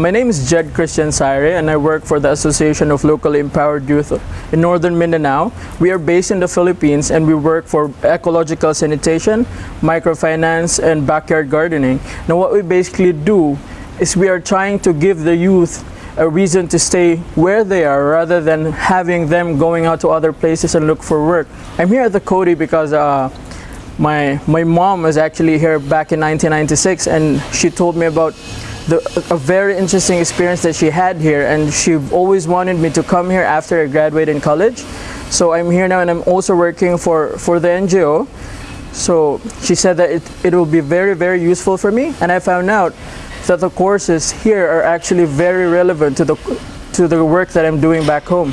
My name is Jed Christian Saire and I work for the Association of Locally Empowered Youth in Northern Mindanao. We are based in the Philippines and we work for ecological sanitation, microfinance and backyard gardening. Now what we basically do is we are trying to give the youth a reason to stay where they are rather than having them going out to other places and look for work. I'm here at the Coady because uh, my, my mom was actually here back in 1996 and she told me about the, a very interesting experience that she had here and she always wanted me to come here after I graduated in college. So I'm here now and I'm also working for, for the NGO. So she said that it, it will be very, very useful for me and I found out that the courses here are actually very relevant to the, to the work that I'm doing back home.